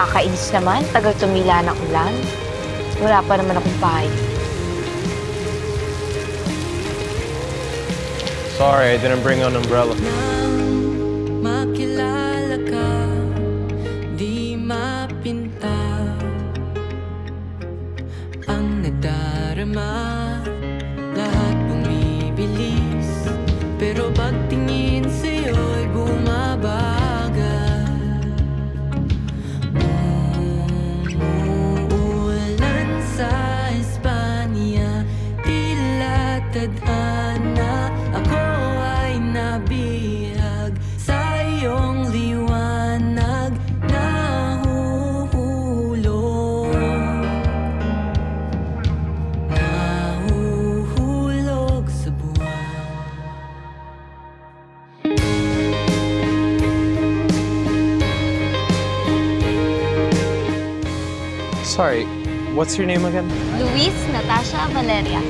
Nakakainis naman. Tagal tumila ng ulan. Wala pa naman akong bahay. Sorry, I didn't bring an umbrella. Makilala ka, di mapinta Ang nadarama, tadhana Ako ay nabihag sa iyong liwanag Nahuhulog Nahuhulog sa buwan Sorry, what's your name again? Luis Natasha Valeria.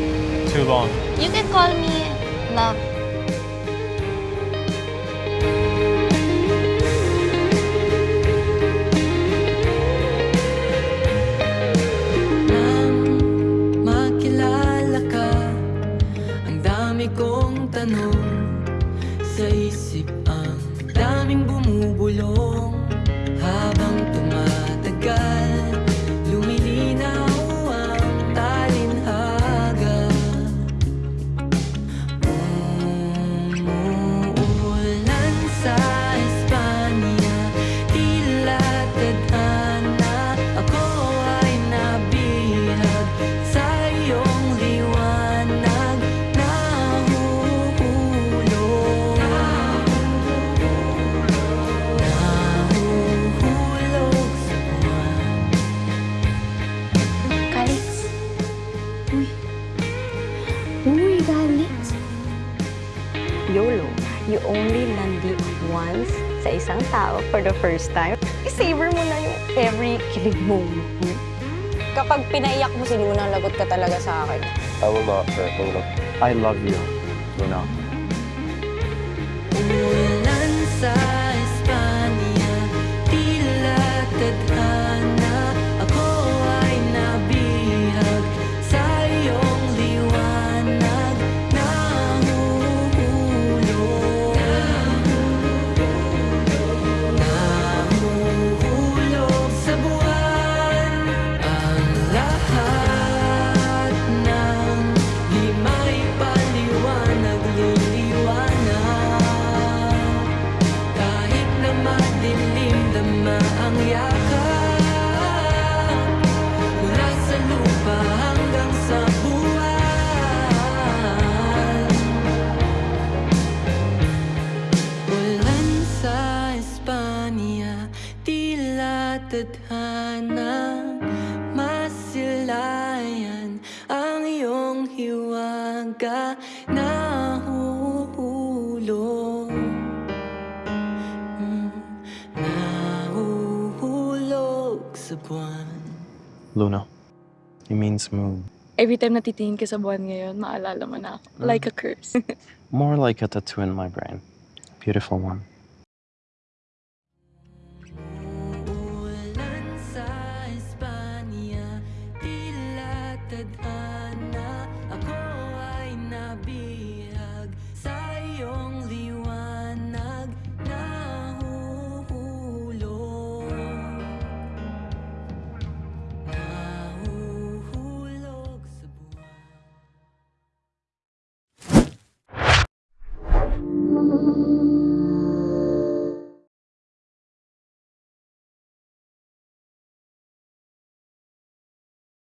Too long. You can call me Love. Nang makilala ka Ang dami kong tanong Sa isip ang daming bumubulong Habang tumatagal Uy, Kalix. YOLO, you only landi once sa isang tao for the first time. I-savor mo na yung every kilig moment. Kapag pinaiyak mo, sinunang lagot ka talaga sa akin. I will not Luna. I love you, Luna. Umulan ang yakap. Mula sa buwan. Ulan sa Espanya, tila tadhana. Masilayan ang iyong hiwaga. Nahuhulog Luna, it means moon. Every time natitingin ka sa buwan ngayon, maalala mo na ako. Mm. Like a curse. More like a tattoo in my brain. Beautiful one. Ulan sa Espanya,